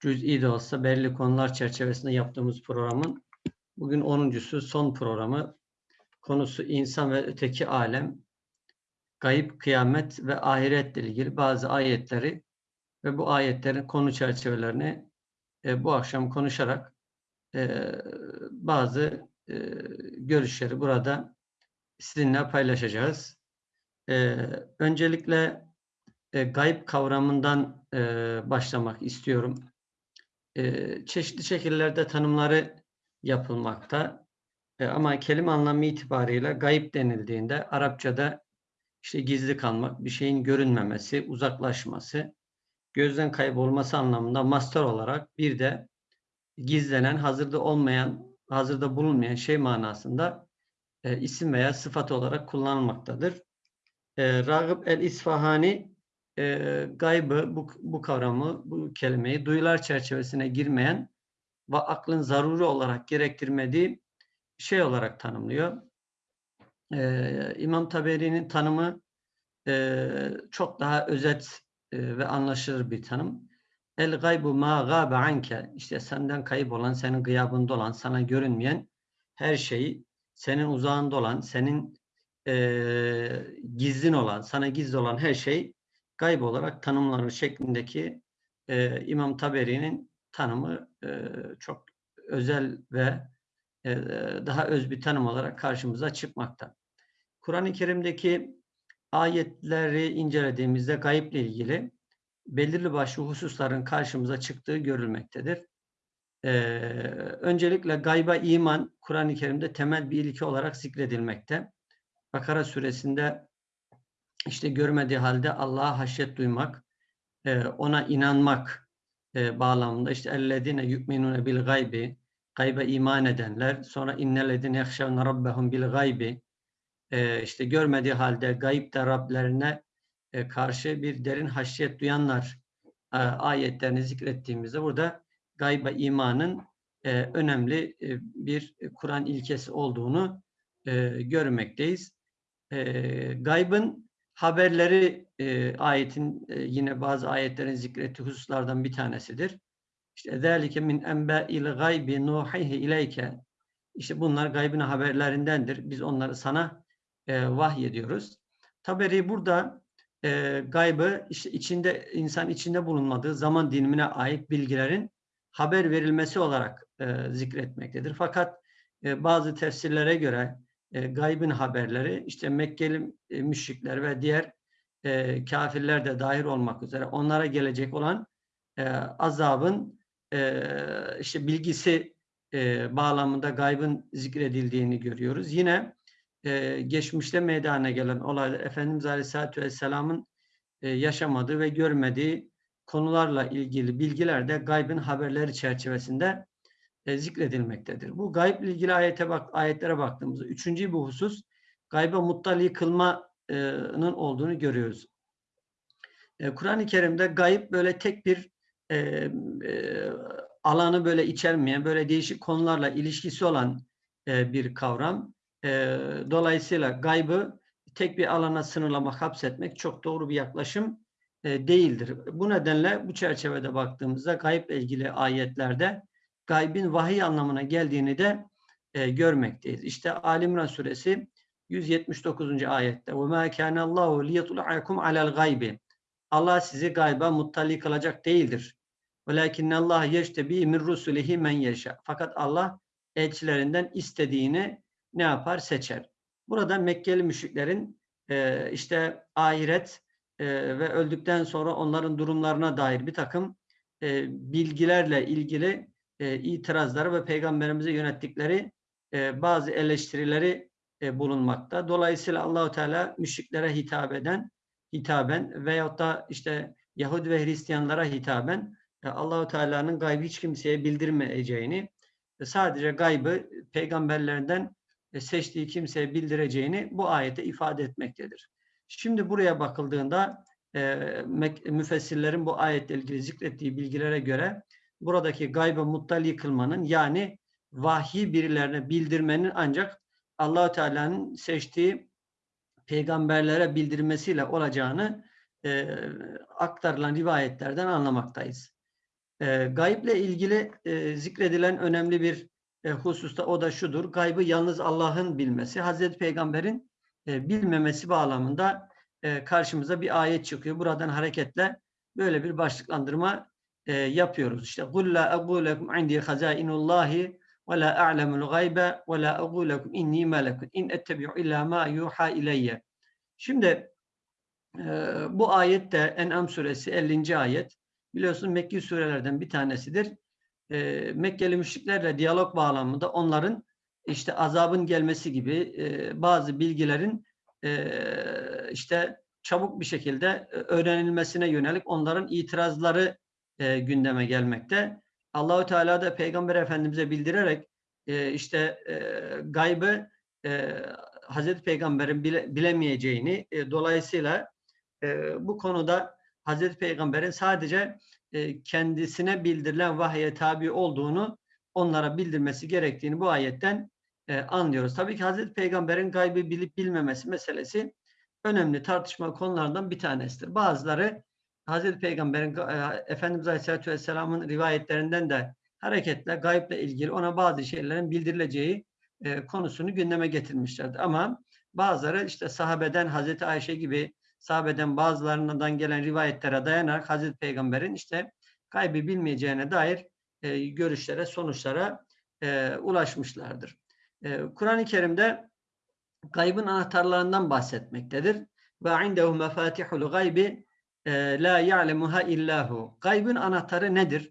cüz'i de olsa belli konular çerçevesinde yaptığımız programın bugün 10.sü son programı. Konusu insan ve öteki alem, gayip, kıyamet ve ahiretle ilgili bazı ayetleri ve bu ayetlerin konu çerçevelerini e, bu akşam konuşarak e, bazı e, görüşleri burada sizinle paylaşacağız. E, öncelikle e, gayb kavramından e, başlamak istiyorum. E, çeşitli şekillerde tanımları yapılmakta. E, ama kelime anlamı itibariyle gayb denildiğinde Arapçada işte gizli kalmak, bir şeyin görünmemesi, uzaklaşması, gözden kaybolması anlamında master olarak bir de gizlenen, hazırda olmayan, hazırda bulunmayan şey manasında e, isim veya sıfat olarak kullanılmaktadır. E, Ragıp el-İsfahani e, gaybı, bu, bu kavramı, bu kelimeyi duyular çerçevesine girmeyen ve aklın zaruri olarak gerektirmediği şey olarak tanımlıyor. E, İmam Taberi'nin tanımı e, çok daha özet e, ve anlaşılır bir tanım. El gaybu ma gâbe anke. İşte senden kayıp olan, senin gıyabında olan, sana görünmeyen her şeyi, senin uzağında olan, senin e, gizlin olan, sana gizli olan her şey gayb olarak tanımlanır şeklindeki e, İmam Taberi'nin tanımı e, çok özel ve e, daha öz bir tanım olarak karşımıza çıkmakta. Kur'an-ı Kerim'deki ayetleri incelediğimizde gayble ilgili belirli başlı hususların karşımıza çıktığı görülmektedir. Ee, öncelikle gayba iman Kur'an-ı Kerim'de temel bir ilke olarak zikredilmekte. Bakara suresinde işte görmediği halde Allah'a haşyet duymak, e, ona inanmak e, bağlamında işte ellezine yu'minune bil gaybi gaybe iman edenler sonra innellezine yahşevne rabbehum bil gaybi e, işte görmediği halde gayipte Rablerine karşı bir derin haşyet duyanlar ayetlerini zikrettiğimizde burada gayba imanın önemli bir Kur'an ilkesi olduğunu görmekteyiz. Gaybın haberleri e, ayetin e, yine bazı ayetlerin zikrettiği hususlardan bir tanesidir. İşte ذَٰلِكَ مِنْ اَنْبَاءِ الْغَيْبِ نُوحِهِ اِلَيْكَ İşte bunlar gaybın haberlerindendir. Biz onları sana e, vahyediyoruz. Taberi burada e, gaybı işte içinde insan içinde bulunmadığı zaman dilimine ait bilgilerin haber verilmesi olarak e, zikretmektedir. Fakat e, bazı tefsirlere göre e, gaybın haberleri işte Mekkeli e, müşrikler ve diğer e, kafirler de dahil olmak üzere onlara gelecek olan e, azabın e, işte bilgisi e, bağlamında gaybın zikredildiğini görüyoruz. Yine e, geçmişte meydana gelen olayda Efendimiz Aleyhisselatü Vesselam'ın e, yaşamadığı ve görmediği konularla ilgili bilgiler de gaybın haberleri çerçevesinde e, zikredilmektedir. Bu gayble ilgili ayete bak, ayetlere baktığımızda üçüncü bir husus gayba muttali kılmanın olduğunu görüyoruz. E, Kur'an-ı Kerim'de gayb böyle tek bir e, e, alanı böyle içermeyen, böyle değişik konularla ilişkisi olan e, bir kavram. E, dolayısıyla gaybı tek bir alana sınırlamak, hapsetmek çok doğru bir yaklaşım e, değildir. Bu nedenle bu çerçevede baktığımızda gayble ilgili ayetlerde gaybin vahiy anlamına geldiğini de e, görmekteyiz. İşte Ali İmran suresi 179. ayette وَمَا كَانَ اللّٰهُ لِيَطُلَعَكُمْ عَلَى الْغَيْبِ Allah sizi gayba muttali kılacak değildir. وَلَكِنَّ اللّٰهَ يَجْتَب۪ي مِنْ رُسُلِهِ مَنْ يَشَى Fakat Allah elçilerinden istediğini ne yapar? Seçer. Burada Mekkeli müşriklerin e, işte ahiret e, ve öldükten sonra onların durumlarına dair bir takım e, bilgilerle ilgili e, itirazları ve peygamberimize yönettikleri e, bazı eleştirileri e, bulunmakta. Dolayısıyla Allahu Teala müşriklere hitap eden hitaben veyahut da işte Yahudi ve Hristiyanlara hitaben e, Allahu Teala'nın gaybı hiç kimseye bildirmeyeceğini e, sadece gaybı peygamberlerinden e, seçtiği kimseye bildireceğini bu ayete ifade etmektedir. Şimdi buraya bakıldığında e, müfessirlerin bu ayetle ilgili zikrettiği bilgilere göre buradaki gayba muttali kılmanın yani vahiy birilerine bildirmenin ancak Allahu Teala'nın seçtiği peygamberlere bildirmesiyle olacağını e, aktarılan rivayetlerden anlamaktayız. E, gayble ilgili e, zikredilen önemli bir e, hususta o da şudur. Gaybı yalnız Allah'ın bilmesi, Hazreti Peygamber'in e, bilmemesi bağlamında e, karşımıza bir ayet çıkıyor. Buradan hareketle böyle bir başlıklandırma e, yapıyoruz. İşte قُلْ لَا أَقُولَ لَكُمْ عِنْدِي خَزَائِنُ اللّٰهِ وَلَا أَعْلَمُ الْغَيْبَ وَلَا أَقُولُ لَكُمْ اِنِّي مَلَكٌ اِنْ اَتَّبِعُ اِلَّا مَا يُوحَى اِلَيَّ Şimdi e, bu ayet de En'am suresi 50. ayet. Biliyorsun Mekki surelerden bir tanesidir. E, Mekkeli müşriklerle diyalog bağlamında onların işte azabın gelmesi gibi e, bazı bilgilerin e, işte çabuk bir şekilde öğrenilmesine yönelik onların itirazları e, gündeme gelmekte. Allahü Teala da Peygamber Efendimiz'e bildirerek e, işte e, gaybı e, Hazreti Peygamber'in bile, bilemeyeceğini e, dolayısıyla e, bu konuda Hazreti Peygamber'in sadece e, kendisine bildirilen vahye tabi olduğunu onlara bildirmesi gerektiğini bu ayetten e, anlıyoruz. Tabii ki Hazreti Peygamber'in gaybı bilip bilmemesi meselesi önemli tartışma konularından bir tanesidir. Bazıları Hazreti Peygamber'in e, Efendimiz Aleyhisselatü Vesselam'ın rivayetlerinden de hareketle gayble ilgili ona bazı şeylerin bildirileceği e, konusunu gündeme getirmişlerdi. Ama bazıları işte sahabeden Hazreti Ayşe gibi sahabeden bazılarından gelen rivayetlere dayanarak Hazreti Peygamber'in işte kaybı bilmeyeceğine dair e, görüşlere, sonuçlara e, ulaşmışlardır. E, Kur'an-ı Kerim'de gaybın anahtarlarından bahsetmektedir. Ve indehu mefatihul gaybi la ya'lemuha illahu. Gaybın anahtarı nedir?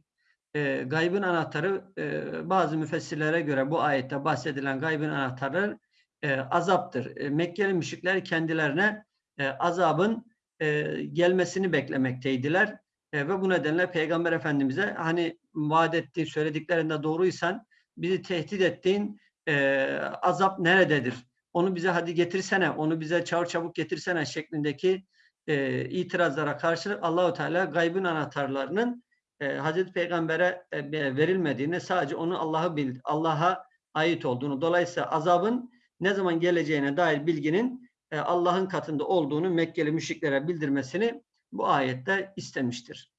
E, gaybın anahtarı e, bazı müfessirlere göre bu ayette bahsedilen gaybın anahtarı e, azaptır. E, Mekkeli müşrikler kendilerine e, azabın e, gelmesini beklemekteydiler. E, ve bu nedenle Peygamber Efendimiz'e hani vaat ettiği söylediklerinde doğruysan bizi tehdit ettiğin e, azap nerededir? Onu bize hadi getirsene, onu bize çağır çabuk getirsene şeklindeki e, itirazlara karşı Allahu Teala gaybın anahtarlarının e, Hazreti Peygamber'e e, verilmediğini, sadece onu Allah'a bil, Allah'a ait olduğunu, dolayısıyla azabın ne zaman geleceğine dair bilginin e, Allah'ın katında olduğunu Mekkeli müşriklere bildirmesini bu ayette istemiştir.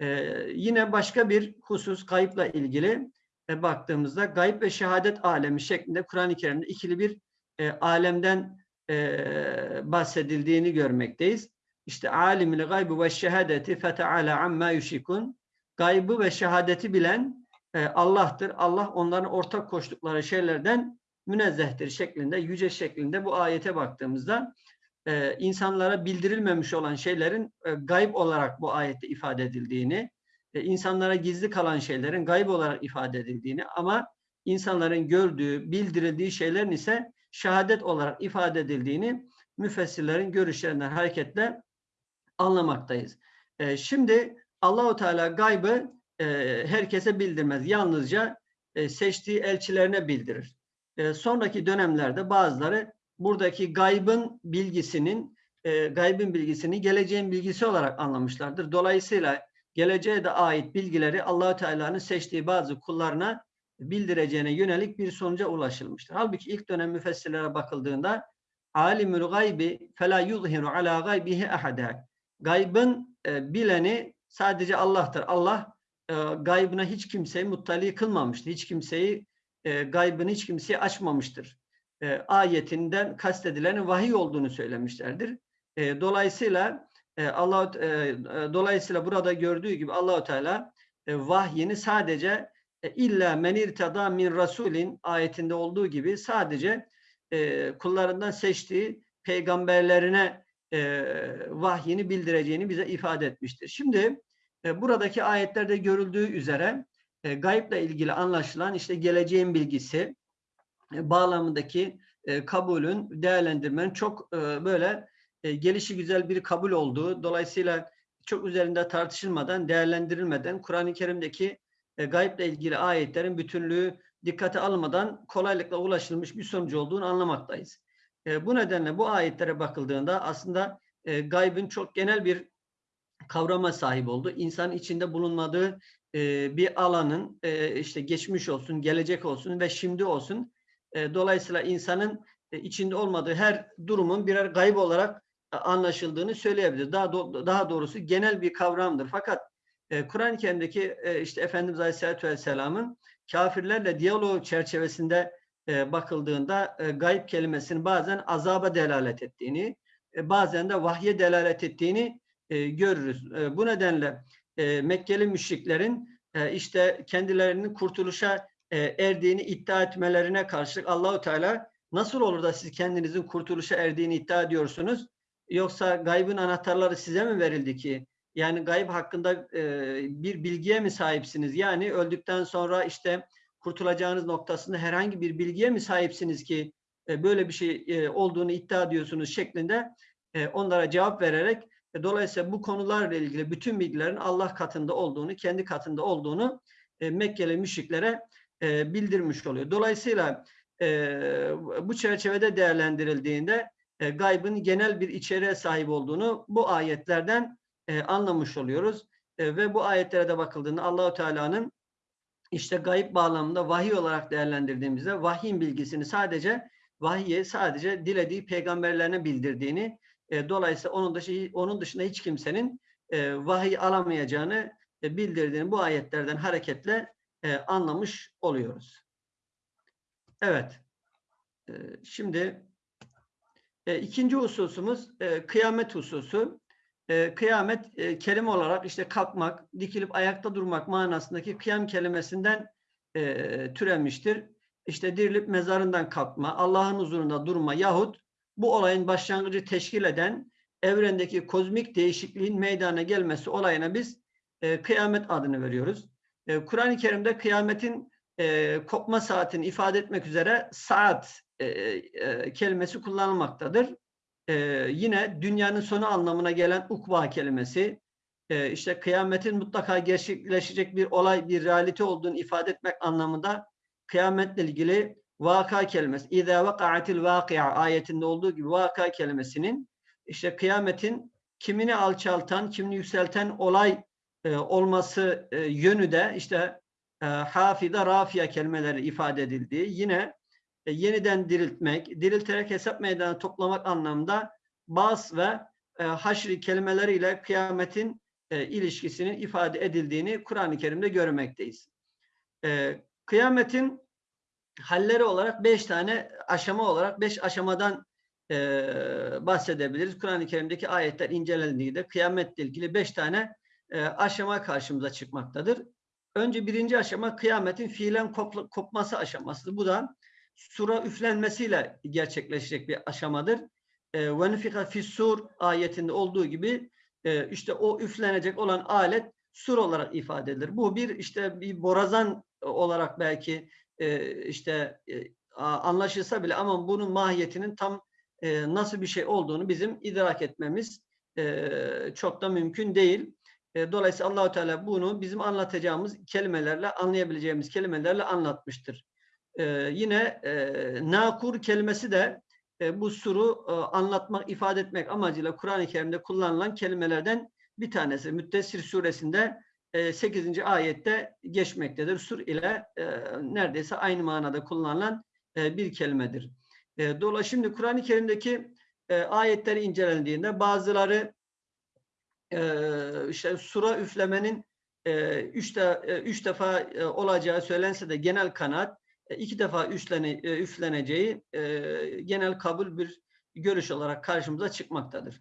E, yine başka bir husus kayıpla ilgili e, baktığımızda gayb ve şehadet alemi şeklinde Kur'an-ı Kerim'de ikili bir e, alemden e, bahsedildiğini görmekteyiz. İşte alimil gaybi ve şehadeti feteala amma yuşikun. Gaybı ve şehadeti bilen e, Allah'tır. Allah onların ortak koştukları şeylerden münezzehtir şeklinde, yüce şeklinde bu ayete baktığımızda e, insanlara bildirilmemiş olan şeylerin e, gayb olarak bu ayette ifade edildiğini, e, insanlara gizli kalan şeylerin gayb olarak ifade edildiğini ama insanların gördüğü, bildirildiği şeylerin ise şehadet olarak ifade edildiğini müfessirlerin görüşlerinden hareketle anlamaktayız. E, şimdi Allahu Teala gaybı e, herkese bildirmez. Yalnızca e, seçtiği elçilerine bildirir. E, sonraki dönemlerde bazıları buradaki gaybın bilgisinin e, gaybın bilgisini geleceğin bilgisi olarak anlamışlardır. Dolayısıyla geleceğe de ait bilgileri Allahu Teala'nın seçtiği bazı kullarına bildireceğine yönelik bir sonuca ulaşılmıştır. Halbuki ilk dönem müfessirlere bakıldığında alimul gaybi fela yuzhiru ala gaybihi ahada. Gaybın e, bileni sadece Allah'tır. Allah e, gaybına hiç kimseyi muttali kılmamıştır. Hiç kimseyi e, gaybını hiç kimseye açmamıştır. E, ayetinden kastedilenin vahiy olduğunu söylemişlerdir. E, dolayısıyla e, Allah e, e, dolayısıyla burada gördüğü gibi Allahu Teala e, vahyini sadece e, illa men irtada min rasulin ayetinde olduğu gibi sadece e, kullarından seçtiği peygamberlerine e, vahyini bildireceğini bize ifade etmiştir. Şimdi e, buradaki ayetlerde görüldüğü üzere e, gayble ilgili anlaşılan işte geleceğin bilgisi e, bağlamındaki e, kabulün, değerlendirmenin çok e, böyle e, gelişi güzel bir kabul olduğu, dolayısıyla çok üzerinde tartışılmadan, değerlendirilmeden Kur'an-ı Kerim'deki e, gayble ilgili ayetlerin bütünlüğü dikkate almadan kolaylıkla ulaşılmış bir sonuç olduğunu anlamaktayız. E, bu nedenle bu ayetlere bakıldığında aslında e, gaybın çok genel bir kavrama sahip oldu. İnsan içinde bulunmadığı e, bir alanın e, işte geçmiş olsun, gelecek olsun ve şimdi olsun. E, dolayısıyla insanın e, içinde olmadığı her durumun birer gayb olarak e, anlaşıldığını söyleyebiliriz. Daha do daha doğrusu genel bir kavramdır. Fakat e, Kur'an-ı Kerim'deki e, işte Efendimiz Aleyhisselatü Vesselam'ın kafirlerle diyalog çerçevesinde e, bakıldığında e, gayb kelimesinin bazen azaba delalet ettiğini, e, bazen de vahye delalet ettiğini e, görürüz. E, bu nedenle e, Mekkeli müşriklerin e, işte kendilerinin kurtuluşa e, erdiğini iddia etmelerine karşılık Allahu Teala nasıl olur da siz kendinizin kurtuluşa erdiğini iddia ediyorsunuz? Yoksa gaybın anahtarları size mi verildi ki? Yani gayb hakkında e, bir bilgiye mi sahipsiniz? Yani öldükten sonra işte kurtulacağınız noktasında herhangi bir bilgiye mi sahipsiniz ki e, böyle bir şey e, olduğunu iddia ediyorsunuz şeklinde e, onlara cevap vererek dolayısıyla bu konularla ilgili bütün bilgilerin Allah katında olduğunu, kendi katında olduğunu Mekkeli müşriklere bildirmiş oluyor. Dolayısıyla bu çerçevede değerlendirildiğinde gaybın genel bir içeriğe sahip olduğunu bu ayetlerden anlamış oluyoruz. Ve bu ayetlere de bakıldığında Allahu Teala'nın işte gayb bağlamında vahiy olarak değerlendirdiğimizde vahyin bilgisini sadece vahiye sadece dilediği peygamberlerine bildirdiğini e, dolayısıyla onun dışı onun dışında hiç kimsenin e, vahiy alamayacağını e, bildirdiğini bu ayetlerden hareketle e, anlamış oluyoruz. Evet. E, şimdi e, ikinci hususumuz e, kıyamet hususu. E, kıyamet e, kelime olarak işte kalkmak, dikilip ayakta durmak manasındaki kıyam kelimesinden e, türemiştir. İşte dirilip mezarından kalkma, Allah'ın huzurunda durma yahut bu olayın başlangıcı teşkil eden evrendeki kozmik değişikliğin meydana gelmesi olayına biz e, kıyamet adını veriyoruz. E, Kur'an-ı Kerim'de kıyametin e, kopma saatini ifade etmek üzere saat e, e, kelimesi kullanılmaktadır. E, yine dünyanın sonu anlamına gelen ukva kelimesi, e, işte kıyametin mutlaka gerçekleşecek bir olay, bir realite olduğunu ifade etmek anlamında kıyametle ilgili vaka kelimesi, İzâ vaka'atil vâki'a ayetinde olduğu gibi vaka kelimesinin işte kıyametin kimini alçaltan, kimini yükselten olay e, olması e, yönü de işte e, hafida, rafiya kelimeleri ifade edildiği, yine e, yeniden diriltmek, dirilterek hesap meydanı toplamak anlamda bas ve e, haşri kelimeleriyle kıyametin e, ilişkisinin ifade edildiğini Kur'an-ı Kerim'de görmekteyiz. E, kıyametin halleri olarak beş tane aşama olarak beş aşamadan e, bahsedebiliriz. Kur'an-ı Kerim'deki ayetler incelendiğinde kıyametle ilgili beş tane e, aşama karşımıza çıkmaktadır. Önce birinci aşama kıyametin fiilen kop kopması aşamasıdır. Bu da sura üflenmesiyle gerçekleşecek bir aşamadır. Ve nefika fissur ayetinde olduğu gibi e, işte o üflenecek olan alet sur olarak ifade edilir. Bu bir işte bir borazan olarak belki e, işte e, anlaşılsa bile ama bunun mahiyetinin tam e, nasıl bir şey olduğunu bizim idrak etmemiz e, çok da mümkün değil. E, dolayısıyla Allahu Teala bunu bizim anlatacağımız kelimelerle, anlayabileceğimiz kelimelerle anlatmıştır. E, yine e, nakur kelimesi de e, bu suru e, anlatmak, ifade etmek amacıyla Kur'an-ı Kerim'de kullanılan kelimelerden bir tanesi. Müttesir suresinde 8. E, ayette geçmektedir. Sur ile e, neredeyse aynı manada kullanılan e, bir kelimedir. E, Dolayısıyla şimdi Kur'an-ı Kerim'deki e, ayetleri incelendiğinde bazıları e, işte sura üflemenin e, üç, de, e, üç defa e, olacağı söylense de genel kanaat iki defa üflene, e, üfleneceği e, genel kabul bir görüş olarak karşımıza çıkmaktadır.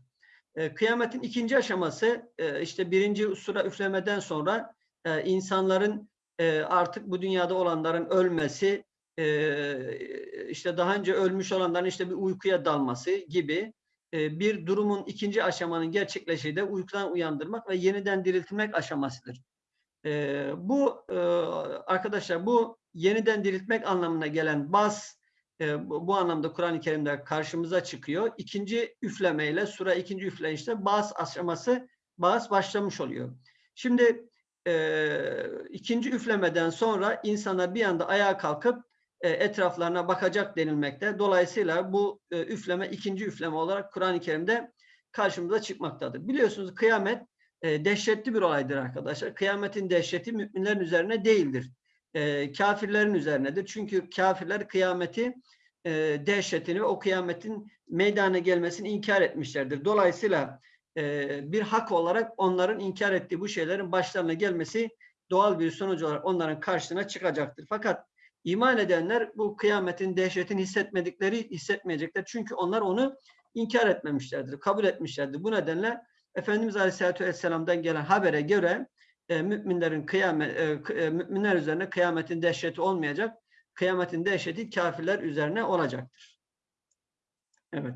E, kıyametin ikinci aşaması e, işte birinci sura üflemeden sonra e, insanların e, artık bu dünyada olanların ölmesi, e, işte daha önce ölmüş olanların işte bir uykuya dalması gibi e, bir durumun ikinci aşamanın gerçekleşiği de uykudan uyandırmak ve yeniden diriltmek aşamasıdır. E, bu e, arkadaşlar bu yeniden diriltmek anlamına gelen bas e, bu, anlamda Kur'an-ı Kerim'de karşımıza çıkıyor. İkinci üflemeyle sura ikinci üfleyişte bas aşaması bas başlamış oluyor. Şimdi e, ikinci üflemeden sonra insanlar bir anda ayağa kalkıp e, etraflarına bakacak denilmekte. Dolayısıyla bu e, üfleme ikinci üfleme olarak Kur'an-ı Kerim'de karşımıza çıkmaktadır. Biliyorsunuz kıyamet e, dehşetli bir olaydır arkadaşlar. Kıyametin dehşeti müminlerin üzerine değildir. Kafirlerin üzerinedir. Çünkü kafirler kıyameti dehşetini ve o kıyametin meydana gelmesini inkar etmişlerdir. Dolayısıyla e, bir hak olarak onların inkar ettiği bu şeylerin başlarına gelmesi doğal bir sonuç olarak onların karşısına çıkacaktır. Fakat iman edenler bu kıyametin dehşetini hissetmedikleri hissetmeyecekler. Çünkü onlar onu inkar etmemişlerdir, kabul etmişlerdir. Bu nedenle Efendimiz Aleyhisselatü Vesselam'dan gelen habere göre e, müminlerin kıyamet, e, e, müminler üzerine kıyametin dehşeti olmayacak. Kıyametin dehşeti kafirler üzerine olacaktır. Evet.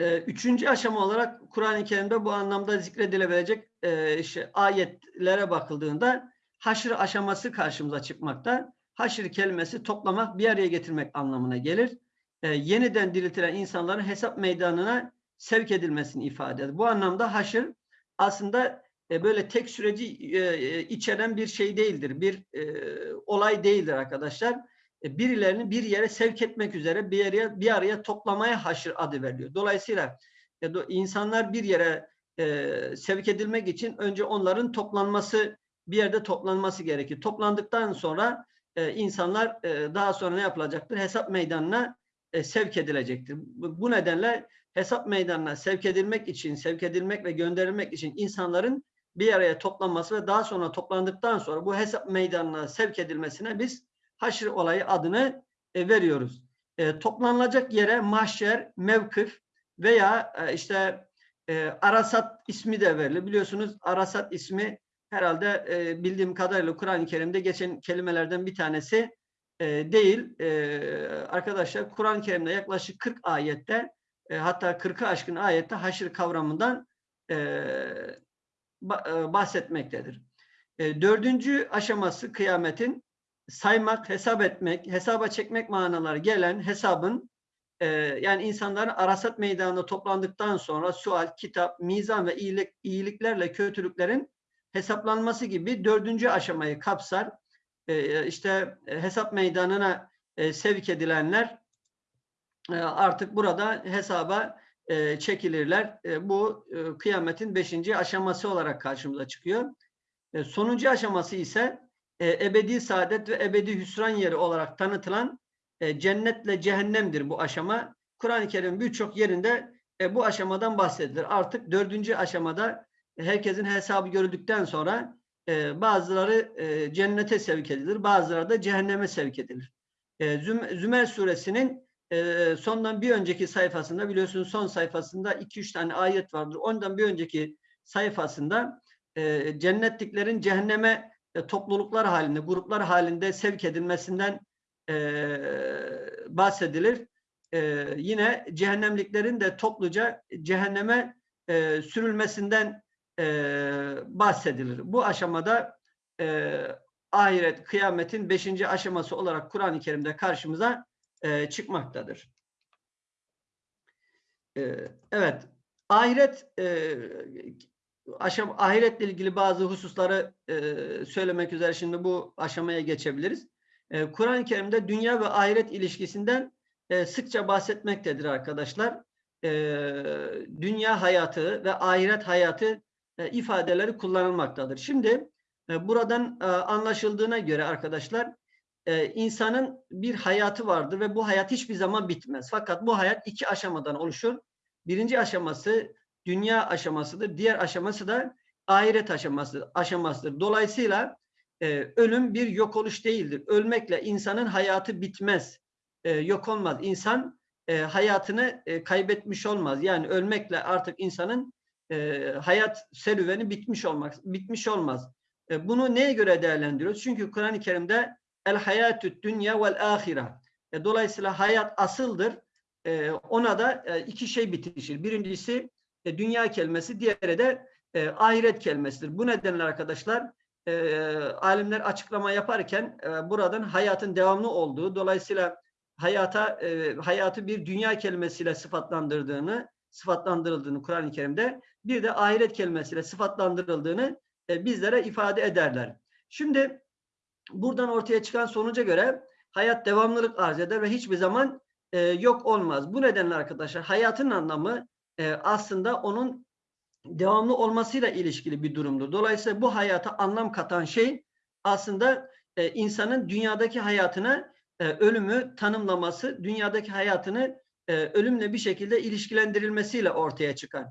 E, üçüncü aşama olarak Kur'an-ı Kerim'de bu anlamda zikredilebilecek e, işte ayetlere bakıldığında haşr aşaması karşımıza çıkmakta. Haşr kelimesi toplamak, bir araya getirmek anlamına gelir. E, yeniden diriltilen insanların hesap meydanına sevk edilmesini ifade eder. Bu anlamda haşr aslında e, böyle tek süreci e, içeren bir şey değildir. Bir e, olay değildir arkadaşlar. E, birilerini bir yere sevk etmek üzere bir araya bir araya toplamaya haşr adı veriliyor. Dolayısıyla e, do, insanlar bir yere e, sevk edilmek için önce onların toplanması bir yerde toplanması gerekir. Toplandıktan sonra e, insanlar e, daha sonra ne yapılacaktır? Hesap meydanına e, sevk edilecektir. Bu, bu nedenle hesap meydanına sevk edilmek için, sevk edilmek ve gönderilmek için insanların bir araya toplanması ve daha sonra toplandıktan sonra bu hesap meydanına sevk edilmesine biz haşr olayı adını e, veriyoruz. E, toplanılacak yere mahşer, mevkif veya e, işte e, Arasat ismi de verilir. Biliyorsunuz Arasat ismi herhalde e, bildiğim kadarıyla Kur'an-ı Kerim'de geçen kelimelerden bir tanesi e, değil. E, arkadaşlar Kur'an-ı Kerim'de yaklaşık 40 ayette e, hatta 40'ı aşkın ayette haşr kavramından e, e, bahsetmektedir. E, dördüncü aşaması kıyametin saymak, hesap etmek, hesaba çekmek manaları gelen hesabın e, yani insanların arasat meydanında toplandıktan sonra sual, kitap, mizan ve iyilik, iyiliklerle kötülüklerin hesaplanması gibi dördüncü aşamayı kapsar. E, işte hesap meydanına e, sevk edilenler artık burada hesaba e, çekilirler. E, bu e, kıyametin beşinci aşaması olarak karşımıza çıkıyor. Sonuncu aşaması ise ebedi saadet ve ebedi hüsran yeri olarak tanıtılan cennetle cehennemdir bu aşama. Kur'an-ı Kerim birçok yerinde bu aşamadan bahsedilir. Artık dördüncü aşamada herkesin hesabı görüldükten sonra bazıları cennete sevk edilir, bazıları da cehenneme sevk edilir. Zümer suresinin e, sondan bir önceki sayfasında biliyorsunuz son sayfasında 2-3 tane ayet vardır. Ondan bir önceki sayfasında e, cennetliklerin cehenneme e, topluluklar halinde, gruplar halinde sevk edilmesinden e, bahsedilir. E, yine cehennemliklerin de topluca cehenneme e, sürülmesinden e, bahsedilir. Bu aşamada e, ahiret, kıyametin beşinci aşaması olarak Kur'an-ı Kerim'de karşımıza e, çıkmaktadır. E, evet, ahiret e, aşam ahiretle ilgili bazı hususları e, söylemek üzere şimdi bu aşamaya geçebiliriz. E, Kur'an-ı Kerim'de dünya ve ahiret ilişkisinden e, sıkça bahsetmektedir arkadaşlar. E, dünya hayatı ve ahiret hayatı e, ifadeleri kullanılmaktadır. Şimdi e, buradan e, anlaşıldığına göre arkadaşlar e, insanın bir hayatı vardır ve bu hayat hiçbir zaman bitmez. Fakat bu hayat iki aşamadan oluşur. Birinci aşaması dünya aşamasıdır. Diğer aşaması da ahiret aşaması, aşamasıdır. Dolayısıyla e, ölüm bir yok oluş değildir. Ölmekle insanın hayatı bitmez. E, yok olmaz. İnsan e, hayatını e, kaybetmiş olmaz. Yani ölmekle artık insanın e, hayat serüveni bitmiş olmaz. Bitmiş olmaz. E, bunu neye göre değerlendiriyoruz? Çünkü Kur'an-ı Kerim'de el hayatü dünya vel ahira. E, dolayısıyla hayat asıldır. E, ona da e, iki şey bitişir. Birincisi e, dünya kelimesi, diğeri de e, ahiret kelimesidir. Bu nedenle arkadaşlar e, alimler açıklama yaparken e, buradan hayatın devamlı olduğu, dolayısıyla hayata e, hayatı bir dünya kelimesiyle sıfatlandırdığını, sıfatlandırıldığını Kur'an-ı Kerim'de bir de ahiret kelimesiyle sıfatlandırıldığını e, bizlere ifade ederler. Şimdi buradan ortaya çıkan sonuca göre hayat devamlılık arz eder ve hiçbir zaman e, yok olmaz. Bu nedenle arkadaşlar hayatın anlamı e, aslında onun devamlı olmasıyla ilişkili bir durumdur. Dolayısıyla bu hayata anlam katan şey aslında e, insanın dünyadaki hayatına e, ölümü tanımlaması dünyadaki hayatını e, ölümle bir şekilde ilişkilendirilmesiyle ortaya çıkar.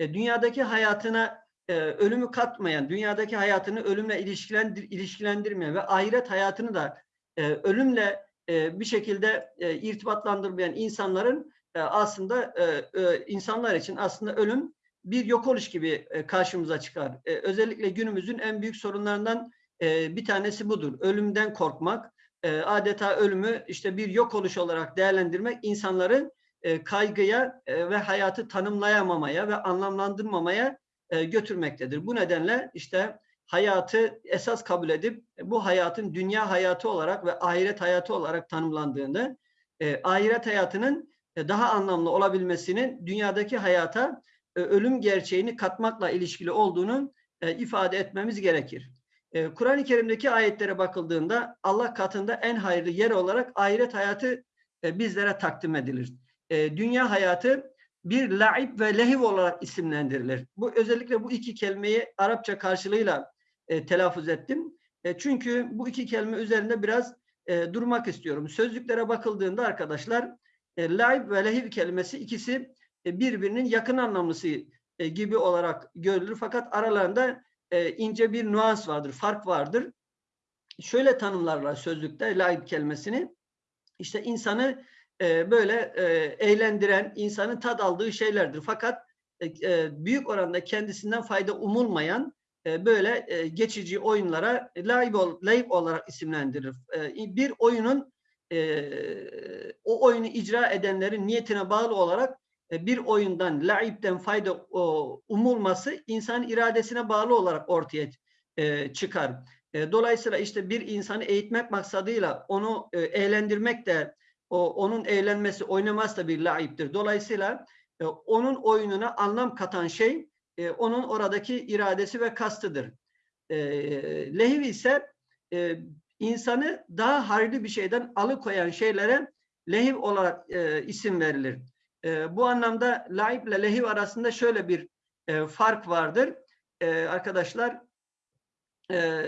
E, dünyadaki hayatına e, ölümü katmayan, dünyadaki hayatını ölümle ilişkilendir, ilişkilendirmeyen ve ahiret hayatını da e, ölümle e, bir şekilde e, irtibatlandırmayan insanların e, aslında e, e, insanlar için aslında ölüm bir yok oluş gibi e, karşımıza çıkar. E, özellikle günümüzün en büyük sorunlarından e, bir tanesi budur. Ölümden korkmak, e, adeta ölümü işte bir yok oluş olarak değerlendirmek insanları e, kaygıya e, ve hayatı tanımlayamamaya ve anlamlandırmamaya e, götürmektedir. Bu nedenle işte hayatı esas kabul edip bu hayatın dünya hayatı olarak ve ahiret hayatı olarak tanımlandığında e, ahiret hayatının e, daha anlamlı olabilmesinin dünyadaki hayata e, ölüm gerçeğini katmakla ilişkili olduğunu e, ifade etmemiz gerekir. E, Kur'an-ı Kerim'deki ayetlere bakıldığında Allah katında en hayırlı yer olarak ahiret hayatı e, bizlere takdim edilir. E, dünya hayatı bir laib ve lehiv olarak isimlendirilir. Bu özellikle bu iki kelimeyi Arapça karşılığıyla e, telaffuz ettim. E, çünkü bu iki kelime üzerinde biraz e, durmak istiyorum. Sözlüklere bakıldığında arkadaşlar e, laib ve lehiv kelimesi ikisi e, birbirinin yakın anlamlısı e, gibi olarak görülür. Fakat aralarında e, ince bir nüans vardır, fark vardır. Şöyle tanımlarlar sözlükte laib kelimesini. İşte insanı e, böyle e, eğlendiren, insanın tad aldığı şeylerdir. Fakat e, büyük oranda kendisinden fayda umulmayan böyle geçici oyunlara laib, ol, olarak isimlendirir. Bir oyunun o oyunu icra edenlerin niyetine bağlı olarak bir oyundan, laibden fayda umulması insan iradesine bağlı olarak ortaya çıkar. Dolayısıyla işte bir insanı eğitmek maksadıyla onu eğlendirmek de o onun eğlenmesi, oynaması da bir laiptir. Dolayısıyla e, onun oyununa anlam katan şey e, onun oradaki iradesi ve kastıdır. E, lehiv ise e, insanı daha hayırlı bir şeyden alıkoyan şeylere lehiv olarak e, isim verilir. E, bu anlamda laib ile lehiv arasında şöyle bir e, fark vardır. E, arkadaşlar e,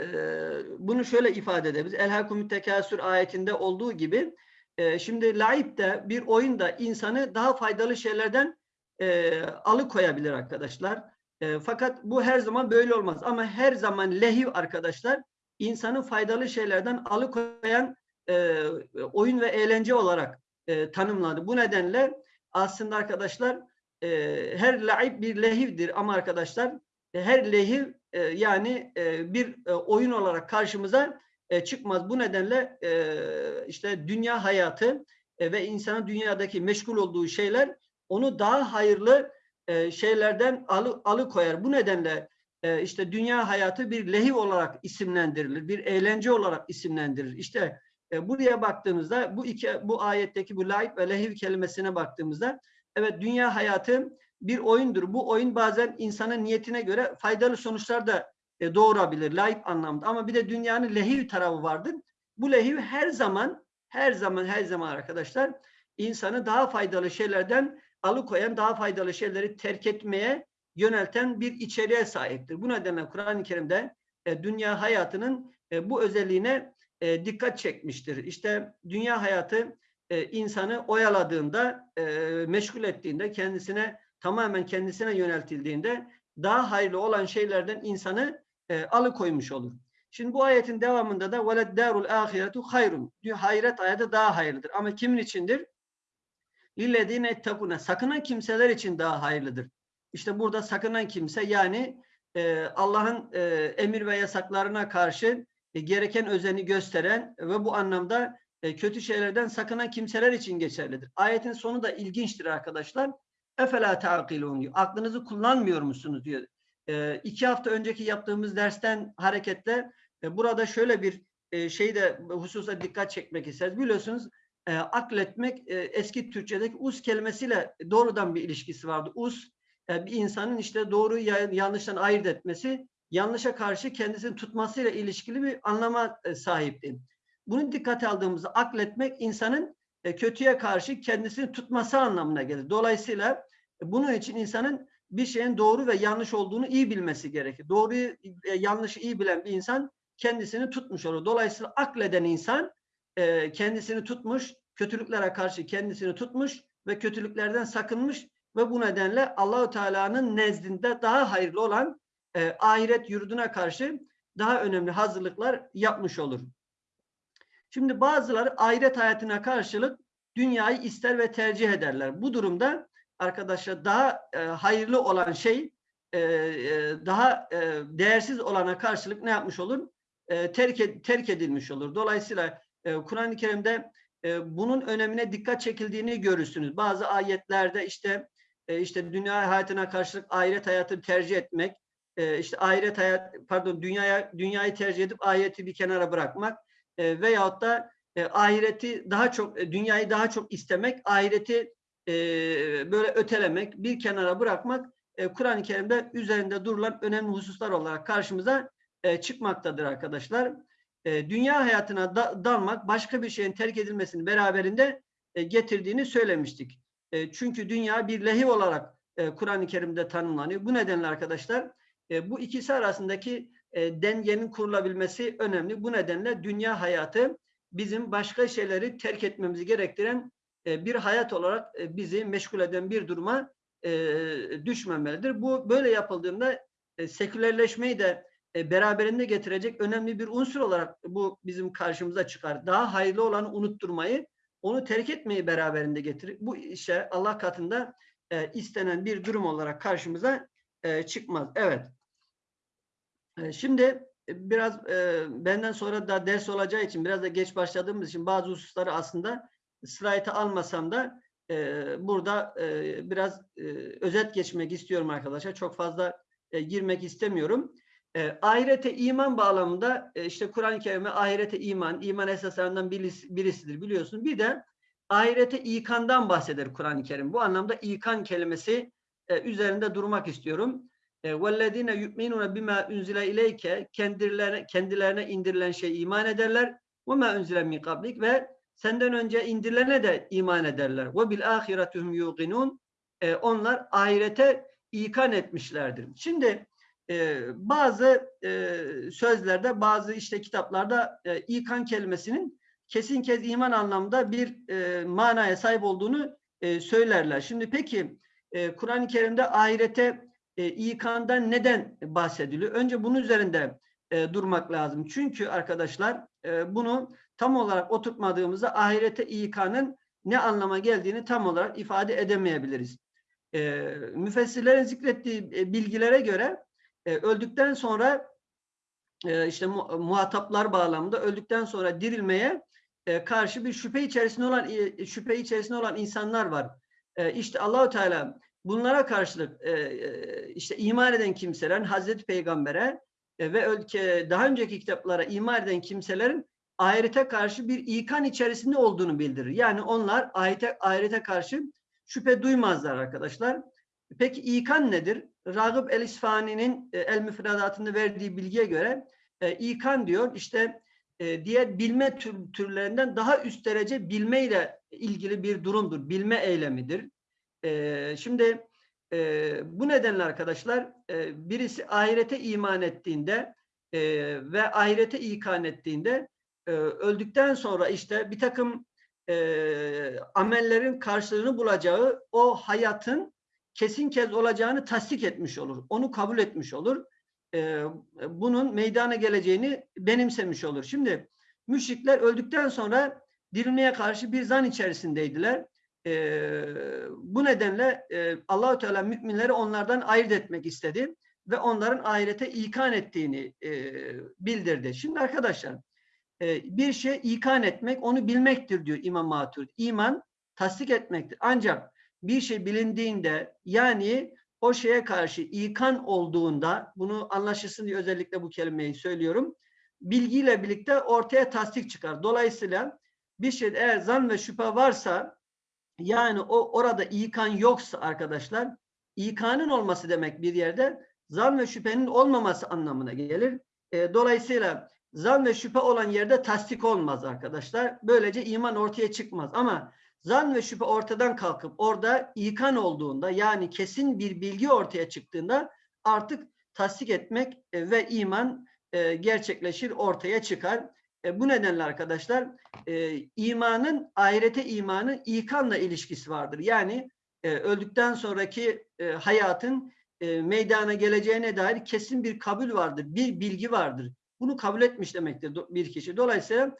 bunu şöyle ifade edebiliriz. El-Hakumü Tekasür ayetinde olduğu gibi e, şimdi laib de bir oyunda insanı daha faydalı şeylerden e, alıkoyabilir arkadaşlar. E, fakat bu her zaman böyle olmaz. Ama her zaman lehiv arkadaşlar insanı faydalı şeylerden alıkoyan e, oyun ve eğlence olarak e, tanımlandı. Bu nedenle aslında arkadaşlar e, her laib bir lehivdir ama arkadaşlar her lehiv e, yani e, bir e, oyun olarak karşımıza e, çıkmaz. Bu nedenle e, işte dünya hayatı e, ve insanın dünyadaki meşgul olduğu şeyler onu daha hayırlı e, şeylerden alı, alıkoyar. Bu nedenle e, işte dünya hayatı bir lehiv olarak isimlendirilir, bir eğlence olarak isimlendirilir. İşte e, buraya baktığımızda bu iki bu ayetteki bu laib ve lehiv kelimesine baktığımızda evet dünya hayatı bir oyundur. Bu oyun bazen insanın niyetine göre faydalı sonuçlar da e, doğurabilir laib anlamda. Ama bir de dünyanın lehiv tarafı vardır. Bu lehiv her zaman her zaman her zaman arkadaşlar insanı daha faydalı şeylerden alıkoyan, daha faydalı şeyleri terk etmeye yönelten bir içeriğe sahiptir. Bu nedenle Kur'an-ı Kerim'de e, dünya hayatının e, bu özelliğine e, dikkat çekmiştir. İşte dünya hayatı e, insanı oyaladığında, e, meşgul ettiğinde, kendisine tamamen kendisine yöneltildiğinde daha hayırlı olan şeylerden insanı e, alıkoymuş olur. Şimdi bu ayetin devamında da darul ahiretu hayrun. Diyor ahiret hayatı daha hayırlıdır. Ama kimin içindir? Lillezine ettekune. Sakınan kimseler için daha hayırlıdır. İşte burada sakınan kimse yani e, Allah'ın e, emir ve yasaklarına karşı e, gereken özeni gösteren ve bu anlamda e, kötü şeylerden sakınan kimseler için geçerlidir. Ayetin sonu da ilginçtir arkadaşlar. Efela ta'kilun diyor. Aklınızı kullanmıyor musunuz diyor. E, iki hafta önceki yaptığımız dersten hareketle e, burada şöyle bir e, şeyde hususa dikkat çekmek isteriz. Biliyorsunuz e, akletmek e, eski Türkçedeki us kelimesiyle doğrudan bir ilişkisi vardı. Us bir insanın işte doğru yanlıştan ayırt etmesi, yanlışa karşı kendisini tutmasıyla ilişkili bir anlama sahipti. Bunu dikkate aldığımızda akletmek insanın kötüye karşı kendisini tutması anlamına gelir. Dolayısıyla bunun için insanın bir şeyin doğru ve yanlış olduğunu iyi bilmesi gerekir. Doğruyu, e, yanlışı iyi bilen bir insan kendisini tutmuş olur. Dolayısıyla akleden insan e, kendisini tutmuş, kötülüklere karşı kendisini tutmuş ve kötülüklerden sakınmış ve bu nedenle Allahu Teala'nın nezdinde daha hayırlı olan e, ahiret yurduna karşı daha önemli hazırlıklar yapmış olur. Şimdi bazıları ahiret hayatına karşılık dünyayı ister ve tercih ederler. Bu durumda arkadaşlar daha e, hayırlı olan şey e, e, daha e, değersiz olana karşılık ne yapmış olur? E, terk, terk edilmiş olur. Dolayısıyla e, Kur'an-ı Kerim'de e, bunun önemine dikkat çekildiğini görürsünüz. Bazı ayetlerde işte e, işte dünya hayatına karşılık ahiret hayatını tercih etmek, e, işte ahiret hayat pardon dünyaya dünyayı tercih edip ahireti bir kenara bırakmak e, veyahut da e, ahireti daha çok e, dünyayı daha çok istemek, ahireti e, böyle ötelemek, bir kenara bırakmak e, Kur'an-ı Kerim'de üzerinde durulan önemli hususlar olarak karşımıza e, çıkmaktadır arkadaşlar. E, dünya hayatına da, dalmak başka bir şeyin terk edilmesini beraberinde e, getirdiğini söylemiştik. E, çünkü dünya bir lehi olarak e, Kur'an-ı Kerim'de tanımlanıyor. Bu nedenle arkadaşlar e, bu ikisi arasındaki e, dengenin kurulabilmesi önemli. Bu nedenle dünya hayatı bizim başka şeyleri terk etmemizi gerektiren bir hayat olarak e, bizi meşgul eden bir duruma e, düşmemelidir. Bu böyle yapıldığında e, sekülerleşmeyi de e, beraberinde getirecek önemli bir unsur olarak bu bizim karşımıza çıkar. Daha hayırlı olanı unutturmayı, onu terk etmeyi beraberinde getirir. Bu işe Allah katında e, istenen bir durum olarak karşımıza e, çıkmaz. Evet. E, şimdi biraz e, benden sonra da ders olacağı için biraz da geç başladığımız için bazı hususları aslında slayta almasam da e, burada e, biraz e, özet geçmek istiyorum arkadaşlar. Çok fazla e, girmek istemiyorum. E, ahirete iman bağlamında e, işte Kur'an-ı Kerim'e ahirete iman, iman esaslarından birisi, birisidir biliyorsun. Bir de ahirete ikandan bahseder Kur'an-ı Kerim. Bu anlamda ikan kelimesi e, üzerinde durmak istiyorum. وَالَّذ۪ينَ يُؤْمِنُونَ بِمَا اُنْزِلَ اِلَيْكَ kendilerine, kendilerine indirilen şey iman ederler. وَمَا اُنْزِلَ مِنْ قَبْلِكَ Ve Senden önce indirilene de iman ederler. Ve bil ahiretühüm yuqinun. E, onlar ahirete ikan etmişlerdir. Şimdi e, bazı e, sözlerde, bazı işte kitaplarda e, ikan kelimesinin kesin kez iman anlamda bir e, manaya sahip olduğunu e, söylerler. Şimdi peki e, Kur'an-ı Kerim'de ahirete e, ikandan neden bahsediliyor? Önce bunun üzerinde e, durmak lazım. Çünkü arkadaşlar e, bunu tam olarak oturtmadığımızda ahirete ikanın ne anlama geldiğini tam olarak ifade edemeyebiliriz. E, müfessirlerin zikrettiği e, bilgilere göre e, öldükten sonra e, işte mu, muhataplar bağlamında öldükten sonra dirilmeye e, karşı bir şüphe içerisinde olan e, şüphe içerisinde olan insanlar var. E, işte Allahu Teala bunlara karşılık e, e, işte iman eden kimseler Hazreti Peygamber'e ve ülke daha önceki kitaplara iman eden kimselerin ahirete karşı bir ikan içerisinde olduğunu bildirir. Yani onlar ahirete, ahirete karşı şüphe duymazlar arkadaşlar. Peki ikan nedir? Ragıp el-İsfani'nin e, el-müfredatında verdiği bilgiye göre e, ikan diyor işte e, diğer bilme tür, türlerinden daha üst derece bilmeyle ilgili bir durumdur. Bilme eylemidir. E, şimdi e, bu nedenle arkadaşlar e, birisi ahirete iman ettiğinde e, ve ahirete ikan ettiğinde e, öldükten sonra işte bir takım e, amellerin karşılığını bulacağı o hayatın kesin kez olacağını tasdik etmiş olur. Onu kabul etmiş olur. E, bunun meydana geleceğini benimsemiş olur. Şimdi müşrikler öldükten sonra dirilmeye karşı bir zan içerisindeydiler. E, bu nedenle e, Allahü Teala müminleri onlardan ayırt etmek istedi ve onların ahirete ikan ettiğini e, bildirdi. Şimdi arkadaşlar e, bir şey ikan etmek onu bilmektir diyor İmam Maturidi. İman tasdik etmektir. Ancak bir şey bilindiğinde yani o şeye karşı ikan olduğunda bunu anlaşılsın diye özellikle bu kelimeyi söylüyorum. Bilgiyle birlikte ortaya tasdik çıkar. Dolayısıyla bir şey eğer zan ve şüphe varsa yani o orada ikan yoksa arkadaşlar ikanın olması demek bir yerde zan ve şüphenin olmaması anlamına gelir. E, dolayısıyla zan ve şüphe olan yerde tasdik olmaz arkadaşlar. Böylece iman ortaya çıkmaz. Ama zan ve şüphe ortadan kalkıp orada ikan olduğunda yani kesin bir bilgi ortaya çıktığında artık tasdik etmek e, ve iman e, gerçekleşir, ortaya çıkar. E, bu nedenle arkadaşlar e, imanın ahirete imanın ikanla ilişkisi vardır. Yani e, öldükten sonraki e, hayatın e, meydana geleceğine dair kesin bir kabul vardır, bir bilgi vardır. Bunu kabul etmiş demektir bir kişi. Dolayısıyla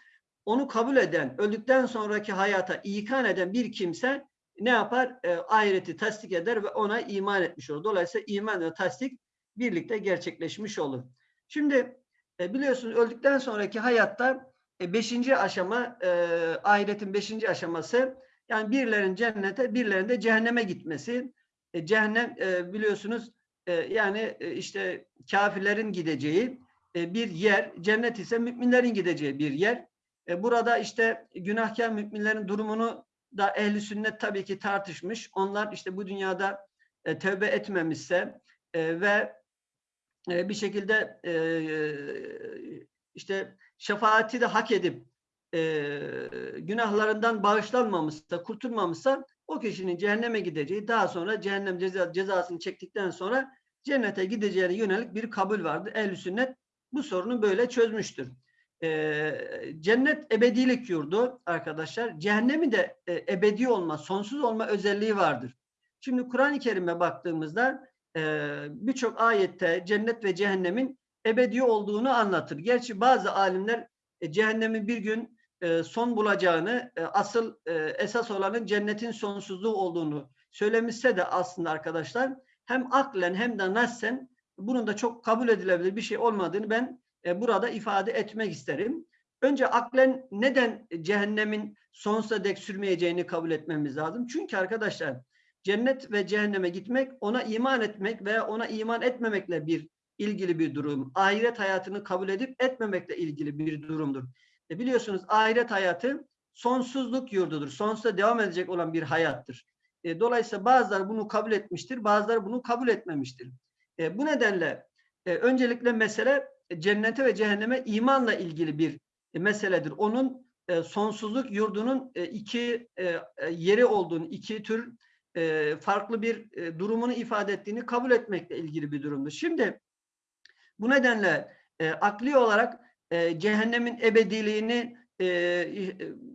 onu kabul eden, öldükten sonraki hayata ikan eden bir kimse ne yapar? E, ahireti tasdik eder ve ona iman etmiş olur. Dolayısıyla iman ve tasdik birlikte gerçekleşmiş olur. Şimdi e, biliyorsunuz öldükten sonraki hayatta e, beşinci aşama, e, ahiretin beşinci aşaması yani birilerinin cennete, birilerinin de cehenneme gitmesi. E, cehennem e, biliyorsunuz e, yani e, işte kafirlerin gideceği e, bir yer, cennet ise müminlerin gideceği bir yer. E, burada işte günahkar müminlerin durumunu da ehli sünnet tabii ki tartışmış. Onlar işte bu dünyada e, tövbe etmemişse e, ve e, bir şekilde e, işte şefaati de hak edip e, günahlarından bağışlanmamışsa, kurtulmamışsa o kişinin cehenneme gideceği, daha sonra cehennem ceza, cezasını çektikten sonra cennete gideceğine yönelik bir kabul vardı. Ehl-i sünnet bu sorunu böyle çözmüştür. Ee, cennet ebedilik yurdu arkadaşlar. Cehennemi de e, ebedi olma, sonsuz olma özelliği vardır. Şimdi Kur'an-ı Kerim'e baktığımızda e, birçok ayette cennet ve cehennemin ebedi olduğunu anlatır. Gerçi bazı alimler e, cehennemin bir gün e, son bulacağını, e, asıl esas olanın cennetin sonsuzluğu olduğunu söylemişse de aslında arkadaşlar hem aklen hem de nassen bunun da çok kabul edilebilir bir şey olmadığını ben burada ifade etmek isterim. Önce aklen neden cehennemin sonsuza dek sürmeyeceğini kabul etmemiz lazım. Çünkü arkadaşlar cennet ve cehenneme gitmek ona iman etmek veya ona iman etmemekle bir ilgili bir durum. Ahiret hayatını kabul edip etmemekle ilgili bir durumdur. E biliyorsunuz ahiret hayatı sonsuzluk yurdudur. Sonsuza devam edecek olan bir hayattır. E, dolayısıyla bazıları bunu kabul etmiştir, bazıları bunu kabul etmemiştir. E, bu nedenle e, öncelikle mesele cennete ve cehenneme imanla ilgili bir e, meseledir. Onun e, sonsuzluk yurdunun e, iki e, e yeri olduğunu, iki tür e, farklı bir e, durumunu ifade ettiğini kabul etmekle ilgili bir durumdur. Şimdi bu nedenle e, akli olarak e, cehennemin ebediliğini e,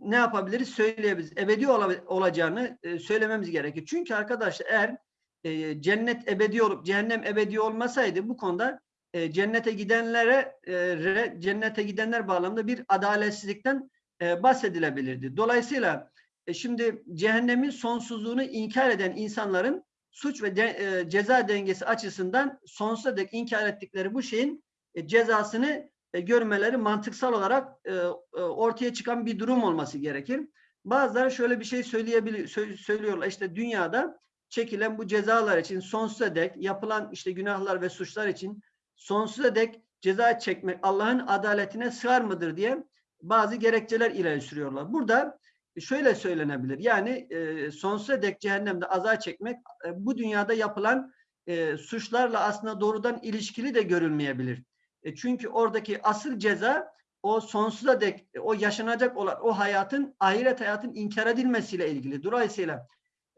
ne yapabiliriz? Söyleyebiliriz. Ebedi ol olacağını e, söylememiz gerekir. Çünkü arkadaşlar eğer e, cennet ebedi olup cehennem ebedi olmasaydı bu konuda e, cennete gidenlere e, cennete gidenler bağlamında bir adaletsizlikten e, bahsedilebilirdi. Dolayısıyla e, şimdi cehennemin sonsuzluğunu inkar eden insanların suç ve de, e, ceza dengesi açısından sonsuza dek inkar ettikleri bu şeyin e, cezasını e, görmeleri mantıksal olarak e, e, ortaya çıkan bir durum olması gerekir. Bazıları şöyle bir şey söyleyebilir, sö söylüyorlar. İşte dünyada çekilen bu cezalar için sonsuza dek yapılan işte günahlar ve suçlar için sonsuza dek ceza çekmek Allah'ın adaletine sığar mıdır diye bazı gerekçeler ileri sürüyorlar. Burada şöyle söylenebilir. Yani e, sonsuza dek cehennemde azar çekmek e, bu dünyada yapılan e, suçlarla aslında doğrudan ilişkili de görülmeyebilir. E, çünkü oradaki asıl ceza o sonsuza dek o yaşanacak olan o hayatın ahiret hayatın inkar edilmesiyle ilgili. Dolayısıyla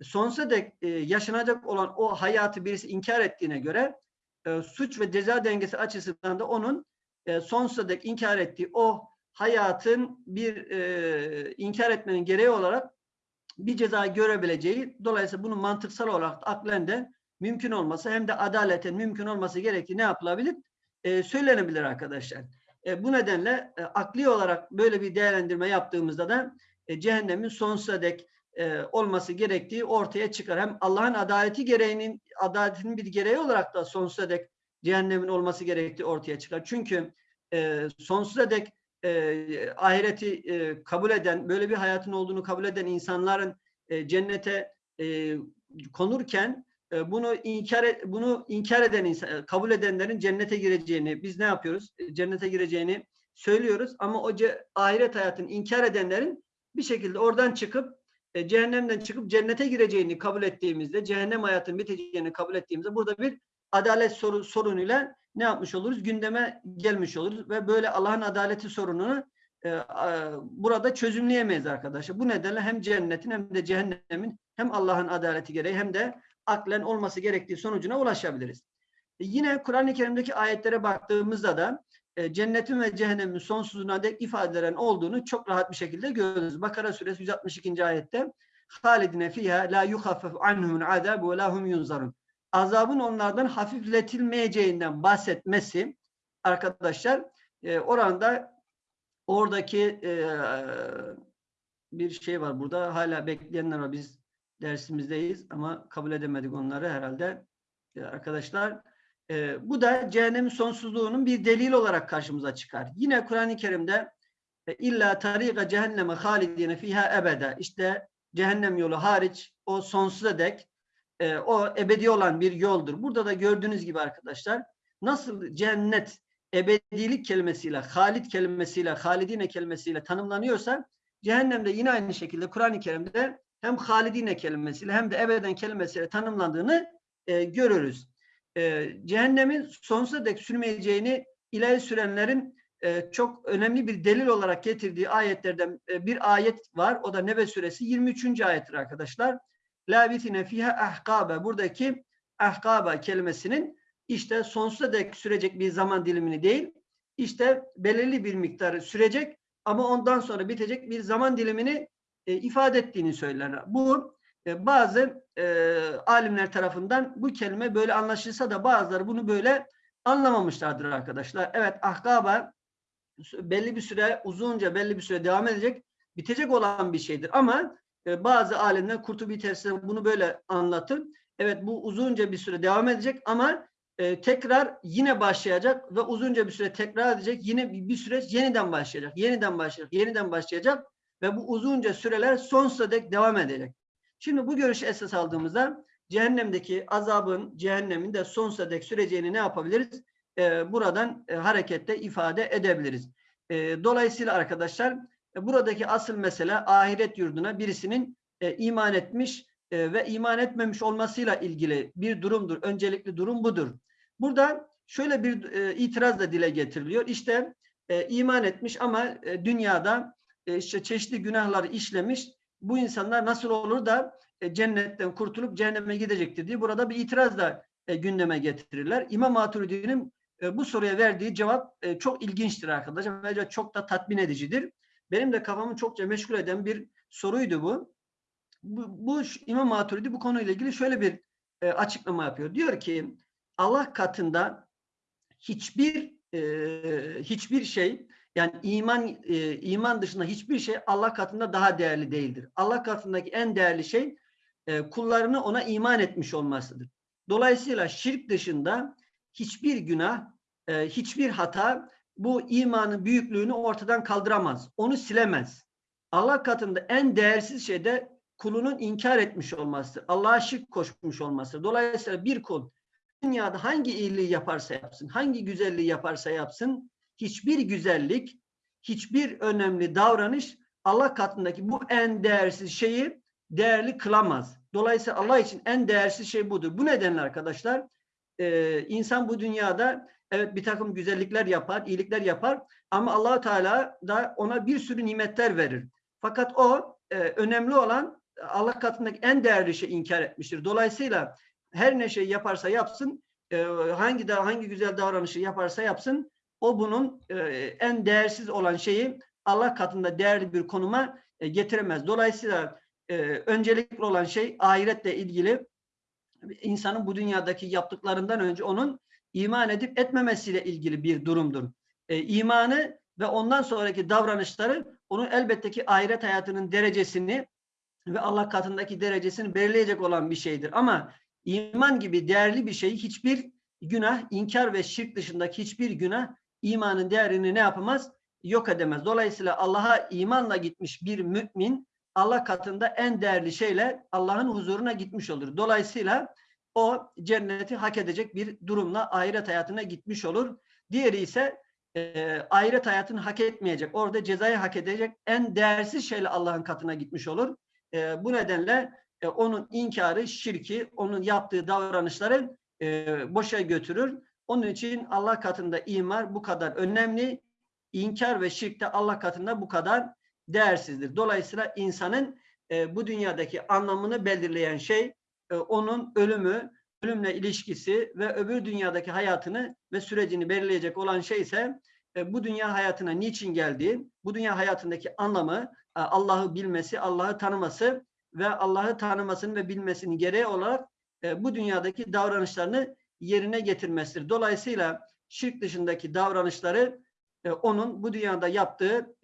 sonsuza dek e, yaşanacak olan o hayatı birisi inkar ettiğine göre e, suç ve ceza dengesi açısından da onun e, sonsuza dek inkar ettiği o hayatın bir e, inkar etmenin gereği olarak bir ceza görebileceği dolayısıyla bunun mantıksal olarak aklen de mümkün olması hem de adaletin mümkün olması gerektiği ne yapılabilir? E, söylenebilir arkadaşlar. E, bu nedenle e, akli olarak böyle bir değerlendirme yaptığımızda da e, cehennemin sonsuza dek e, olması gerektiği ortaya çıkar. Hem Allah'ın adaleti gereğinin adaletinin bir gereği olarak da sonsuza dek cehennemin olması gerektiği ortaya çıkar. Çünkü e, sonsuza dek e, ahireti e, kabul eden, böyle bir hayatın olduğunu kabul eden insanların e, cennete e, konurken e, bunu inkar et, bunu inkar eden insan, kabul edenlerin cennete gireceğini biz ne yapıyoruz? E, cennete gireceğini söylüyoruz ama o ahiret hayatını inkar edenlerin bir şekilde oradan çıkıp e, cehennemden çıkıp cennete gireceğini kabul ettiğimizde, cehennem hayatının biteceğini kabul ettiğimizde burada bir adalet soru, sorunuyla ne yapmış oluruz? Gündeme gelmiş oluruz ve böyle Allah'ın adaleti sorununu e, burada çözümleyemeyiz arkadaşlar. Bu nedenle hem cennetin hem de cehennemin hem Allah'ın adaleti gereği hem de aklen olması gerektiği sonucuna ulaşabiliriz. E, yine Kur'an-ı Kerim'deki ayetlere baktığımızda da e, cennetin ve cehennemin sonsuzluğuna dek ifadelerin olduğunu çok rahat bir şekilde görürüz. Bakara suresi 162. ayette halidine fiha la yuhaffef anhumul azab ve la hum yunzarun. Azabın onlardan hafifletilmeyeceğinden bahsetmesi arkadaşlar e, oranda oradaki e, bir şey var burada. Hala bekleyenler var. Biz dersimizdeyiz ama kabul edemedik onları herhalde. E, arkadaşlar e, bu da cehennemin sonsuzluğunun bir delil olarak karşımıza çıkar. Yine Kur'an-ı Kerim'de e, illa tariqa cehenneme halidine fiha ebede. İşte cehennem yolu hariç o sonsuza dek e, o ebedi olan bir yoldur. Burada da gördüğünüz gibi arkadaşlar nasıl cennet ebedilik kelimesiyle, halid kelimesiyle, halidine kelimesiyle tanımlanıyorsa cehennemde yine aynı şekilde Kur'an-ı Kerim'de hem halidine kelimesiyle hem de ebeden kelimesiyle tanımlandığını e, görürüz. E, cehennemin sonsuza dek sürmeyeceğini ileri sürenlerin e, çok önemli bir delil olarak getirdiği ayetlerden e, bir ayet var. O da Nebe suresi 23. ayettir arkadaşlar. Bitine fiha ahkabe. Buradaki ahkabe kelimesinin işte sonsuza dek sürecek bir zaman dilimini değil, işte belirli bir miktarı sürecek ama ondan sonra bitecek bir zaman dilimini e, ifade ettiğini söylerler. Bu e, bazı e, alimler tarafından bu kelime böyle anlaşılsa da bazıları bunu böyle anlamamışlardır arkadaşlar. Evet ahkaba belli bir süre uzunca belli bir süre devam edecek bitecek olan bir şeydir ama e, bazı alimler Kurtubi tefsirinde bunu böyle anlatır. Evet bu uzunca bir süre devam edecek ama e, tekrar yine başlayacak ve uzunca bir süre tekrar edecek. Yine bir, bir süreç yeniden başlayacak. Yeniden başlayacak. Yeniden başlayacak ve bu uzunca süreler sonsuza dek devam edecek. Şimdi bu görüşü esas aldığımızda cehennemdeki azabın, cehennemin de sonsuza dek süreceğini ne yapabiliriz? Ee, buradan e, harekette ifade edebiliriz. E, dolayısıyla arkadaşlar e, buradaki asıl mesele ahiret yurduna birisinin e, iman etmiş e, ve iman etmemiş olmasıyla ilgili bir durumdur. Öncelikli durum budur. Burada şöyle bir e, itiraz da dile getiriliyor. İşte e, iman etmiş ama e, dünyada e, işte çeşitli günahları işlemiş. Bu insanlar nasıl olur da e, cennetten kurtulup cehenneme gidecektir diye burada bir itiraz da e, gündeme getirirler. İmam Maturidi'nin e, bu soruya verdiği cevap e, çok ilginçtir arkadaşlar. Bence çok da tatmin edicidir. Benim de kafamı çokça meşgul eden bir soruydu bu. Bu, bu İmam Maturidi bu konuyla ilgili şöyle bir e, açıklama yapıyor. Diyor ki Allah katında hiçbir e, hiçbir şey yani iman e, iman dışında hiçbir şey Allah katında daha değerli değildir. Allah katındaki en değerli şey e, kullarını ona iman etmiş olmasıdır. Dolayısıyla şirk dışında hiçbir günah, e, hiçbir hata bu imanın büyüklüğünü ortadan kaldıramaz. Onu silemez. Allah katında en değersiz şey de kulunun inkar etmiş olması, Allah'a şirk koşmuş olması. Dolayısıyla bir kul dünyada hangi iyiliği yaparsa yapsın, hangi güzelliği yaparsa yapsın, hiçbir güzellik, hiçbir önemli davranış Allah katındaki bu en değersiz şeyi değerli kılamaz. Dolayısıyla Allah için en değersiz şey budur. Bu nedenle arkadaşlar insan bu dünyada evet bir takım güzellikler yapar, iyilikler yapar ama allah Teala da ona bir sürü nimetler verir. Fakat o e, önemli olan Allah katındaki en değerli şey inkar etmiştir. Dolayısıyla her ne şey yaparsa yapsın, e, hangi da hangi güzel davranışı yaparsa yapsın, o bunun e, en değersiz olan şeyi Allah katında değerli bir konuma e, getiremez. Dolayısıyla e, öncelikli olan şey ahiretle ilgili insanın bu dünyadaki yaptıklarından önce onun iman edip etmemesiyle ilgili bir durumdur. E, imanı ve ondan sonraki davranışları onun elbette ki ahiret hayatının derecesini ve Allah katındaki derecesini belirleyecek olan bir şeydir. Ama iman gibi değerli bir şeyi hiçbir günah, inkar ve şirk dışındaki hiçbir günah imanın değerini ne yapamaz? Yok edemez. Dolayısıyla Allah'a imanla gitmiş bir mümin Allah katında en değerli şeyle Allah'ın huzuruna gitmiş olur. Dolayısıyla o cenneti hak edecek bir durumla ahiret hayatına gitmiş olur. Diğeri ise e, ahiret hayatını hak etmeyecek. Orada cezayı hak edecek en değersiz şeyle Allah'ın katına gitmiş olur. E, bu nedenle e, onun inkarı, şirki, onun yaptığı davranışları e, boşa götürür. Onun için Allah katında iman bu kadar önemli. İnkar ve şirk de Allah katında bu kadar değersizdir. Dolayısıyla insanın e, bu dünyadaki anlamını belirleyen şey e, onun ölümü, ölümle ilişkisi ve öbür dünyadaki hayatını ve sürecini belirleyecek olan şey ise e, bu dünya hayatına niçin geldiği, bu dünya hayatındaki anlamı, e, Allah'ı bilmesi, Allah'ı tanıması ve Allah'ı tanımasını ve bilmesinin gereği olarak bu dünyadaki davranışlarını yerine getirmesidir. Dolayısıyla şirk dışındaki davranışları onun bu dünyada yaptığı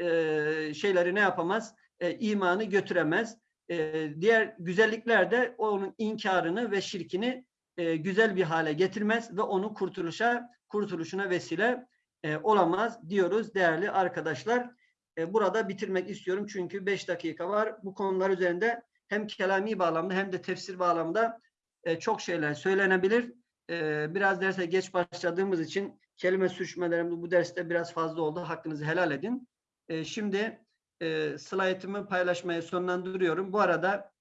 şeyleri ne yapamaz? İmanı götüremez. E, diğer güzellikler de onun inkarını ve şirkini e, güzel bir hale getirmez ve onu kurtuluşa kurtuluşuna vesile e, olamaz diyoruz değerli arkadaşlar. E, burada bitirmek istiyorum çünkü 5 dakika var. Bu konular üzerinde hem kelami bağlamda hem de tefsir bağlamda e, çok şeyler söylenebilir. E, biraz derse geç başladığımız için kelime sürüşmelerimiz bu derste biraz fazla oldu. Hakkınızı helal edin. E, şimdi e, slaytımı paylaşmayı sonlandırıyorum. Bu arada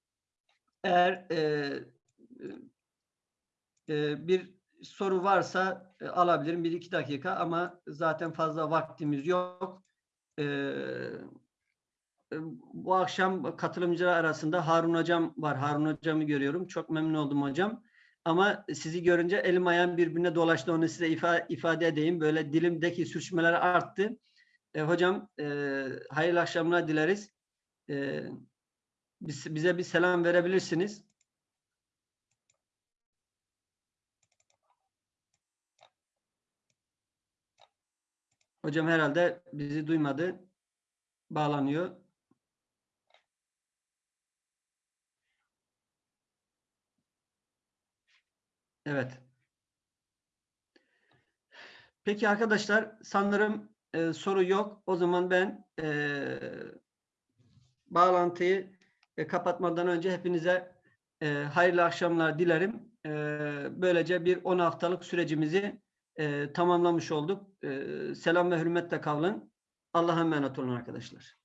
eğer e, e, bir soru varsa e, alabilirim. Bir iki dakika ama zaten fazla vaktimiz yok. E, e, bu akşam katılımcılar arasında Harun Hocam var. Harun Hocam'ı görüyorum. Çok memnun oldum hocam. Ama sizi görünce elim ayağım birbirine dolaştı. Onu size ifa, ifade edeyim. Böyle dilimdeki sürçmeler arttı. E, hocam e, hayırlı akşamlar dileriz. E, biz, bize bir selam verebilirsiniz. Hocam herhalde bizi duymadı. Bağlanıyor. Evet. Peki arkadaşlar sanırım e, soru yok. O zaman ben e, bağlantıyı e, kapatmadan önce hepinize e, hayırlı akşamlar dilerim. E, böylece bir 10 haftalık sürecimizi e, tamamlamış olduk. E, selam ve hürmetle kalın. Allah'a emanet olun arkadaşlar.